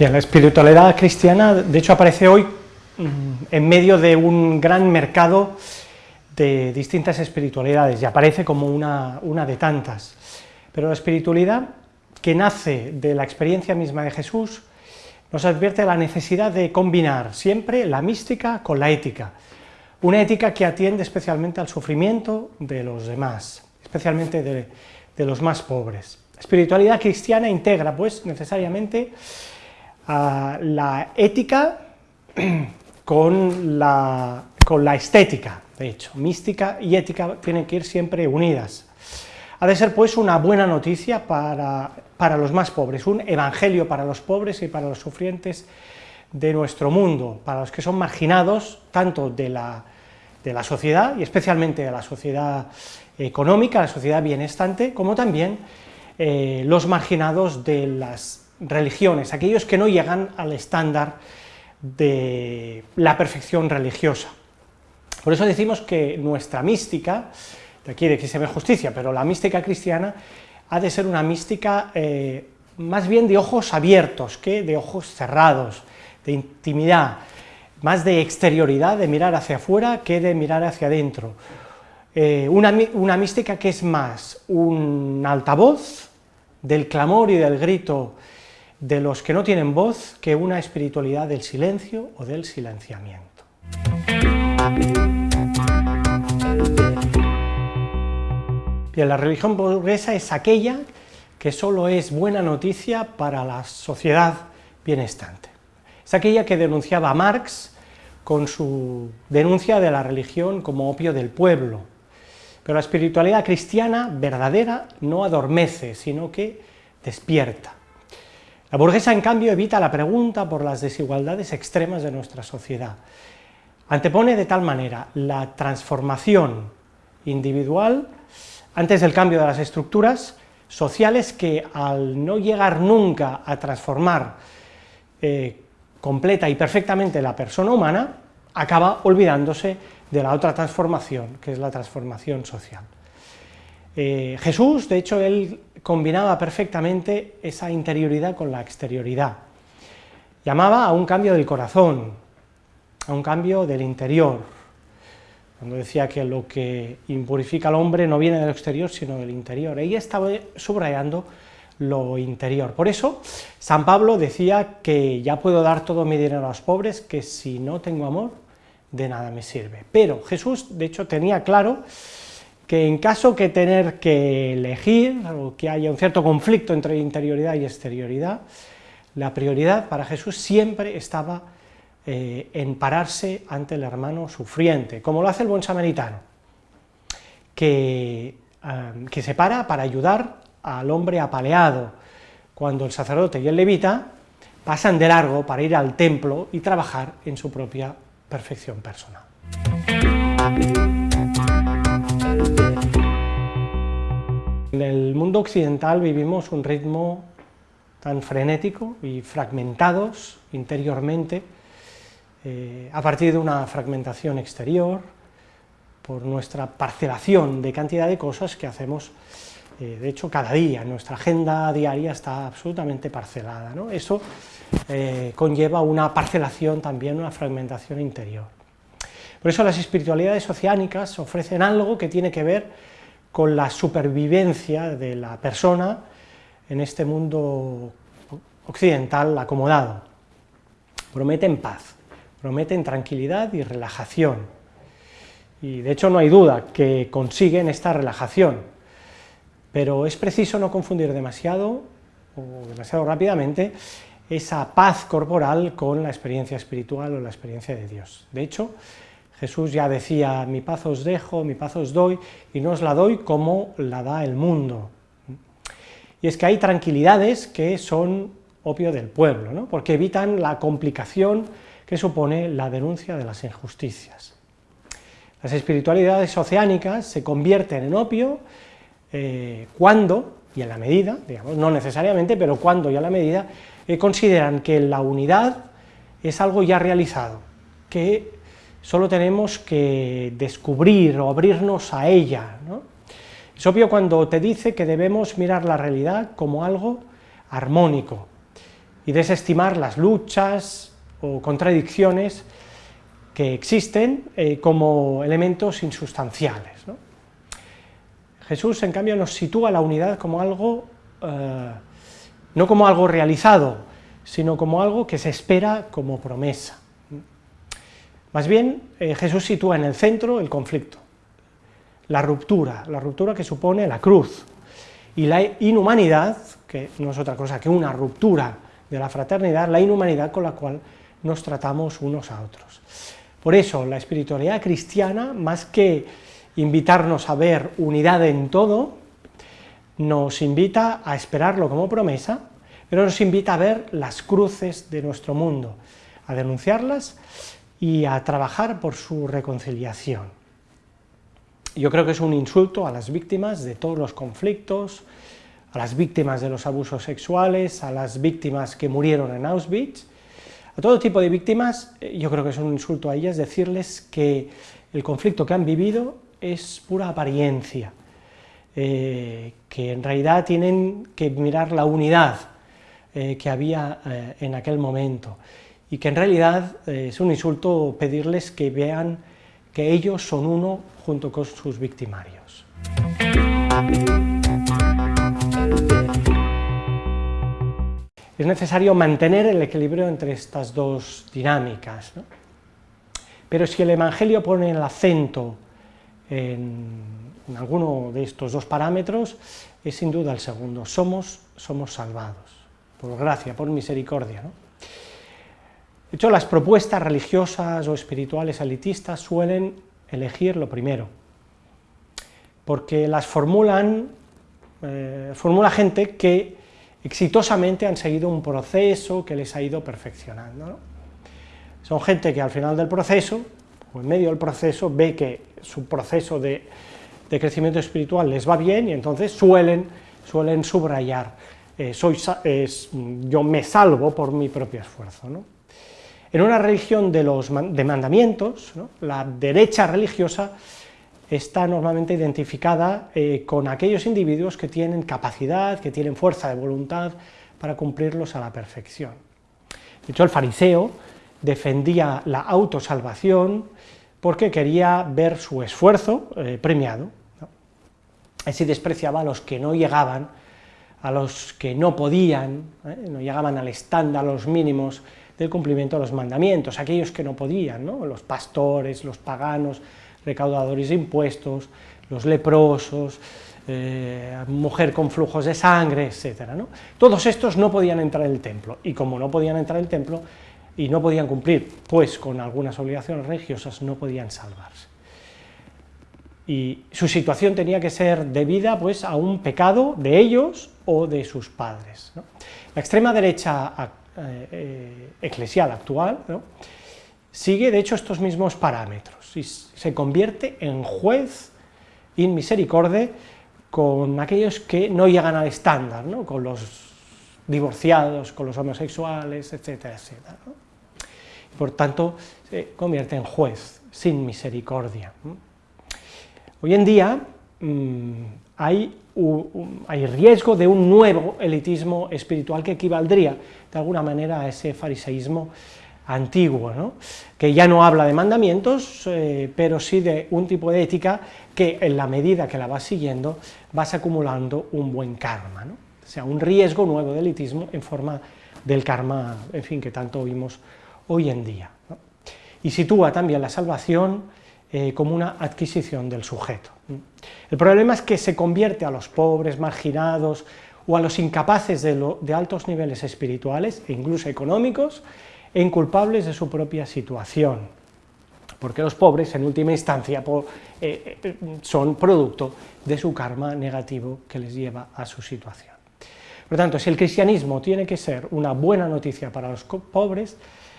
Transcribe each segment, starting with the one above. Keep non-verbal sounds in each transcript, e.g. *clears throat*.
Bien, la espiritualidad cristiana, de hecho, aparece hoy mm, en medio de un gran mercado de distintas espiritualidades, y aparece como una, de tantas. Pero la espiritualidad, que nace de la experiencia misma de Jesús, nos advierte la necesidad de combinar siempre la mística con la ética, una ética que atiende especialmente al sufrimiento de los demás, especialmente de, de los más pobres. La espiritualidad cristiana integra, pues, necesariamente la ética *clears throat* con la, con la estética, de hecho, mística y ética tienen que ir siempre unidas. Ha de ser, pues, una buena noticia para, para los más pobres, un evangelio para los pobres y para los sufrientes de nuestro mundo, para los que son marginados tanto de la, de la sociedad, y especialmente de la sociedad económica, la sociedad bienestante, como también eh, los marginados de las religiones, aquellos que no llegan al estándar de la perfección religiosa. Por eso decimos que nuestra mística, de aquí de que se ve justicia, pero la mística cristiana ha de ser una mística eh, más bien de ojos abiertos que de ojos cerrados, de intimidad, más de exterioridad, de mirar hacia afuera que de mirar hacia adentro. Eh, una, una mística que es más un altavoz del clamor y del grito de los que no tienen voz que una espiritualidad del silencio o del silenciamiento. La religión burguesa es aquella que solo es buena noticia para la sociedad bienestante. Es aquella que denunciaba a Marx con su denuncia de la religión como opio del pueblo. Pero la espiritualidad cristiana verdadera no adormece, sino que despierta. La burguesa, en cambio, evita la pregunta por las desigualdades extremas de nuestra sociedad. Antepone de tal manera la transformación individual antes del cambio de las estructuras sociales que al no llegar nunca a transformar eh, completa y perfectamente la persona humana, acaba olvidándose de la otra transformación, que es la transformación social. Eh, Jesús, de hecho, él combinaba perfectamente esa interioridad con la exterioridad. Llamaba a un cambio del corazón, a un cambio del interior, cuando decía que lo que impurifica al hombre no viene del exterior, sino del interior. Ella estaba subrayando lo interior. Por eso, San Pablo decía que ya puedo dar todo mi dinero a los pobres, que si no tengo amor, de nada me sirve. Pero Jesús, de hecho, tenía claro que en caso que tener que elegir, o que haya un cierto conflicto entre interioridad y exterioridad, la prioridad para Jesús siempre estaba eh, en pararse ante el hermano sufriente, como lo hace el buen samaritano, que, eh, que se para para ayudar al hombre apaleado, cuando el sacerdote y el levita pasan de largo para ir al templo y trabajar en su propia perfección personal. En el mundo occidental vivimos un ritmo tan frenético y fragmentados interiormente, eh, a partir de una fragmentación exterior, por nuestra parcelación de cantidad de cosas que hacemos, eh, de hecho, cada día, nuestra agenda diaria está absolutamente parcelada. Eso eh, conlleva una parcelación también, una fragmentación interior. Por eso las espiritualidades oceánicas ofrecen algo que tiene que ver con la supervivencia de la persona en este mundo occidental acomodado. Prometen paz, prometen tranquilidad y relajación, y de hecho no hay duda que consiguen esta relajación, pero es preciso no confundir demasiado, o demasiado rápidamente, esa paz corporal con la experiencia espiritual o la experiencia de Dios. De hecho, Jesús ya decía, mi paz os dejo, mi paz os doy, y no os la doy como la da el mundo. Y es que hay tranquilidades que son opio del pueblo, ¿no? porque evitan la complicación que supone la denuncia de las injusticias. Las espiritualidades oceánicas se convierten en opio eh, cuando, y en la medida, digamos, no necesariamente, pero cuando y a la medida, eh, consideran que la unidad es algo ya realizado, que solo tenemos que descubrir o abrirnos a ella. Es obvio cuando te dice que debemos mirar la realidad como algo armónico, y desestimar las luchas o contradicciones que existen eh, como elementos insustanciales. Jesús, en cambio, nos sitúa la unidad como algo, eh, no como algo realizado, sino como algo que se espera como promesa. Más bien, eh, Jesús sitúa en el centro el conflicto, la ruptura, la ruptura que supone la cruz, y la inhumanidad, que no es otra cosa que una ruptura de la fraternidad, la inhumanidad con la cual nos tratamos unos a otros. Por eso, la espiritualidad cristiana, más que invitarnos a ver unidad en todo, nos invita a esperarlo como promesa, pero nos invita a ver las cruces de nuestro mundo, a denunciarlas y a trabajar por su reconciliación. Yo creo que es un insulto a las víctimas de todos los conflictos, a las víctimas de los abusos sexuales, a las víctimas que murieron en Auschwitz, a todo tipo de víctimas, eh, yo creo que es un insulto a ellas decirles que el conflicto que han vivido es pura apariencia, eh, que en realidad tienen que mirar la unidad eh, que había en aquel momento, y que en realidad es un insulto pedirles que vean que ellos son uno junto con sus victimarios. es necesario mantener el equilibrio entre estas dos dinámicas. Pero si el Evangelio pone el acento en, alguno de estos dos parámetros, es sin duda el segundo, somos, somos salvados, por gracia, por misericordia. De hecho, las propuestas religiosas o espirituales elitistas suelen elegir lo primero, porque las formulan, eh, formula gente que exitosamente han seguido un proceso que les ha ido perfeccionando. Son gente que al final del proceso, o en medio del proceso, ve que su proceso de, crecimiento espiritual les va bien y entonces suelen, suelen subrayar, eh, soy, yo me salvo por mi propio esfuerzo. En una religión de los de mandamientos, la derecha religiosa está normalmente identificada eh, con aquellos individuos que tienen capacidad, que tienen fuerza de voluntad para cumplirlos a la perfección. De hecho, el fariseo defendía la autosalvación porque quería ver su esfuerzo eh, premiado. Así despreciaba a los que no llegaban, a los que no podían, ¿eh? no llegaban al estándar, a los mínimos del cumplimiento de los mandamientos, aquellos que no podían, los pastores, los paganos, recaudadores de impuestos, los leprosos, eh, mujer con flujos de sangre, etc. Todos estos no podían entrar en el templo, y como no podían entrar en el templo, y no podían cumplir, pues con algunas obligaciones religiosas, no podían salvarse. Y su situación tenía que ser debida pues, a un pecado de ellos o de sus padres. La extrema derecha eh, eh, eclesial actual sigue, de hecho, estos mismos parámetros y se convierte en juez in misericordia con aquellos que no llegan al estándar, con los divorciados, con los homosexuales, etcétera, etcétera. Por tanto, se convierte en juez sin misericordia. Hoy en día mm, hay, hay riesgo de un nuevo elitismo espiritual que equivaldría de alguna manera a ese fariseísmo antiguo, ¿no? que ya no habla de mandamientos, eh, pero sí de un tipo de ética que en la medida que la vas siguiendo vas acumulando un buen karma, ¿no? o sea, un riesgo nuevo de elitismo en forma del karma, en fin, que tanto oímos hoy en día. Y sitúa también la salvación eh, como una adquisición del sujeto. El problema es que se convierte a los pobres, marginados, o a los incapaces de, altos niveles espirituales e incluso económicos, e inculpables de su propia situación, porque los pobres, en última instancia, eh, eh, son producto de su karma negativo que les lleva a su situación. Por lo tanto, si el cristianismo tiene que ser una buena noticia para los pobres,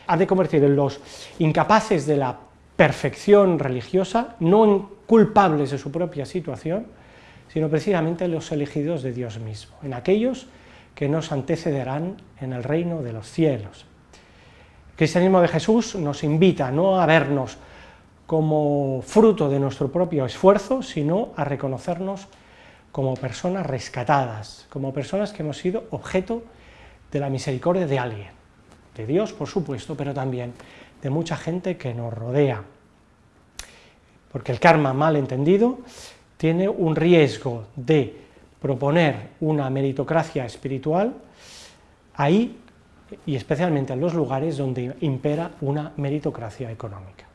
ha de convertir en los incapaces de la perfección religiosa, no culpables de su propia situación, sino precisamente en los elegidos de Dios mismo, en aquellos que nos antecederán en el reino de los cielos. El cristianismo de Jesús nos invita no a vernos como fruto de nuestro propio esfuerzo, sino a reconocernos como personas rescatadas, como personas que hemos sido objeto de la misericordia de alguien, de Dios por supuesto, pero también de mucha gente que nos rodea. Porque el karma mal entendido tiene un riesgo de proponer una meritocracia espiritual ahí y especialmente en los lugares donde impera una meritocracia económica.